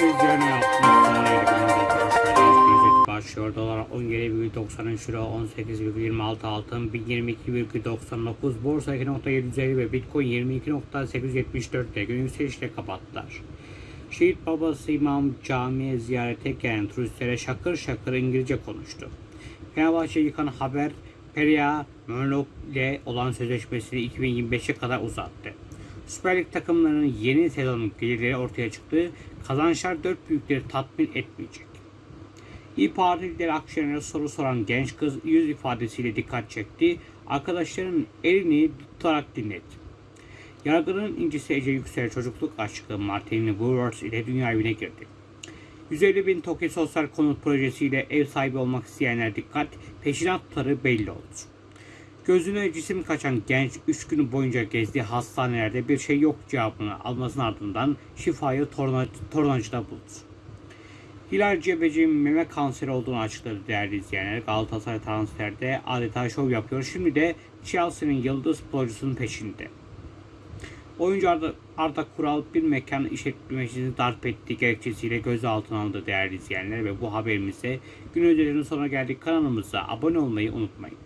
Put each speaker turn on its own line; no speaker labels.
sonra ilgili başlıyor. Dolar 17,93 euro, 18,26 altın, 1022,99 borsa 2.750 ve bitcoin 22.874'te gün yükselişle kapattılar. Şehit babası İmam Camii'ye ziyarete gelen turistlere şakır şakır İngilizce konuştu. Fenerbahçe yıkan haber Peria Murlock ile olan sözleşmesini 2025'e kadar uzattı. Süper Lig takımlarının yeni sezonun gelirleri ortaya çıktı. Kazançlar dört büyükleri tatmin etmeyecek. İyi Parti lideri Akşener'e soru soran genç kız yüz ifadesiyle dikkat çekti. Arkadaşlarının elini tutarak dinletti. Yargının incisi Ece Yüksel çocukluk aşkı Martin Woolworths ile dünya evine girdi. 150 bin TOKİ sosyal konut projesiyle ev sahibi olmak isteyenler dikkat, peşinatları belli oldu. Gözüne cisim kaçan genç 3 gün boyunca gezdiği hastanelerde bir şey yok cevabını almasının ardından şifayı torna, tornacıda buldu. Hilal Cebeci'nin meme kanseri olduğunu açıkladı değerli izleyenler. Galatasaray transferde adeta şov yapıyor. Şimdi de Chelsea'nin yıldız futbolcusunun peşinde. Oyuncu Arda, Arda Kural bir mekan işletmecisini darp ettiği gerekçesiyle gözaltına alındı değerli izleyenler ve bu haberimizde gün öncelerin sonuna geldik kanalımıza abone olmayı unutmayın.